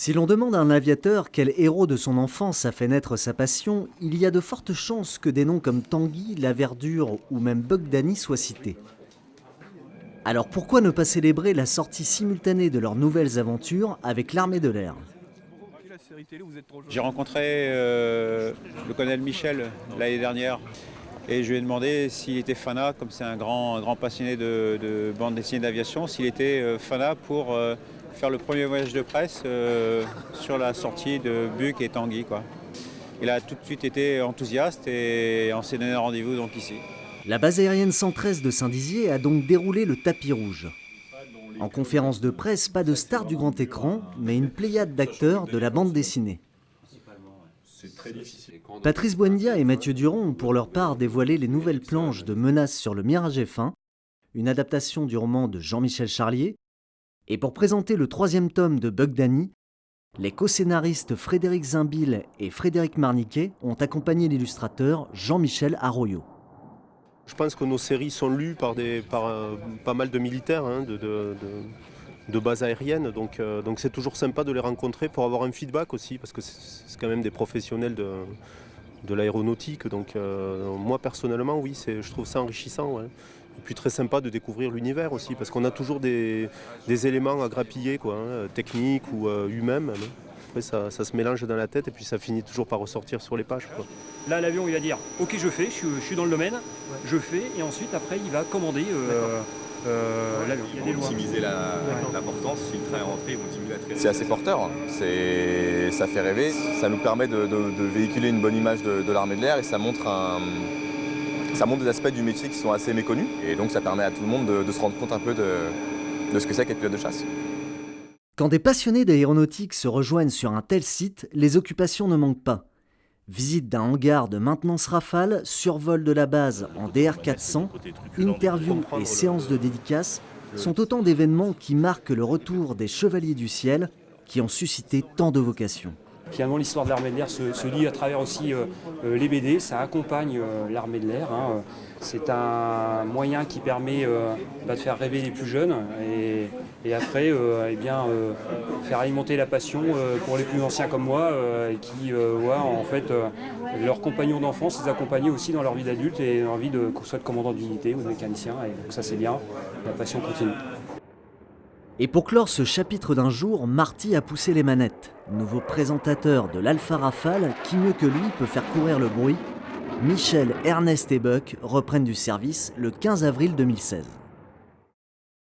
Si l'on demande à un aviateur quel héros de son enfance a fait naître sa passion, il y a de fortes chances que des noms comme Tanguy, La Verdure ou même Bogdani soient cités. Alors pourquoi ne pas célébrer la sortie simultanée de leurs nouvelles aventures avec l'armée de l'air? J'ai rencontré euh, le colonel Michel l'année dernière et je lui ai demandé s'il était fanat, comme c'est un grand, grand passionné de, bande dessinée d'aviation, s'il était euh, fanat pour euh, faire le premier voyage de presse euh, sur la sortie de Buc et Tanguy. Il a tout de suite été enthousiaste et on s'est donné rendez-vous donc ici. La base aérienne 113 de Saint-Dizier a donc déroulé le tapis rouge. En conférence de presse, pas de star du grand écran, mais une pléiade d'acteurs de la bande dessinée. Patrice Buendia et Mathieu Durand ont pour leur part dévoilé les nouvelles planches de Menaces sur le Mirage F1, une adaptation du roman de Jean-Michel Charlier, et pour présenter le troisième tome de Bugdani, les co-scénaristes Frédéric Zimbil et Frédéric Marniquet ont accompagné l'illustrateur Jean-Michel Arroyo. Je pense que nos séries sont lues par, euh, pas mal de militaires hein, de, de, de, base aérienne, donc euh, donc c'est toujours sympa de les rencontrer pour avoir un feedback aussi, parce que c'est quand même des professionnels de, l'aéronautique. Donc euh, moi personnellement, oui, je trouve ça enrichissant. Et puis très sympa de découvrir l'univers aussi, parce qu'on a toujours des, éléments à grappiller, quoi, hein, techniques ou euh, humains même. Après, ça, se mélange dans la tête et puis ça finit toujours par ressortir sur les pages. Là, l'avion, il va dire Ok, je fais, je suis, dans le domaine, je fais, et ensuite, après, il va commander euh, euh, l'avion. Ils vont optimiser l'importance, si le train est rentré, ils vont optimiser la traînée. C'est assez porteur, hein. ça fait rêver, ça nous permet de, véhiculer une bonne image de, de l'armée de l'air et ça montre un ça montre des aspects du métier qui sont assez méconnus et donc ça permet à tout le monde de, se rendre compte un peu de, ce que c'est qu'être pilote de chasse. Quand des passionnés d'aéronautique se rejoignent sur un tel site, les occupations ne manquent pas. Visite d'un hangar de maintenance Rafale, survol de la base en DR400, interviews et séances de dédicaces sont autant d'événements qui marquent le retour des Chevaliers du Ciel qui ont suscité tant de vocations. Finalement, l'histoire de l'armée de l'air se, lit à travers aussi euh, euh, les BD, ça accompagne euh, l'armée de l'air. Hein. C'est un moyen qui permet bah, de faire rêver les plus jeunes et, après eh bien, faire alimenter la passion pour les plus anciens comme moi qui voient en fait leurs compagnons d'enfance les accompagner aussi dans leur vie d'adulte et leur vie de soit de commandant d'unité ou de mécanicien. Et donc ça c'est bien, la passion continue. Et pour clore ce chapitre d'un jour, Marty a poussé les manettes. Nouveau présentateur de l'Alpha Rafale, qui mieux que lui peut faire courir le bruit Michel, Ernest et Buck reprennent du service le 15 avril 2016.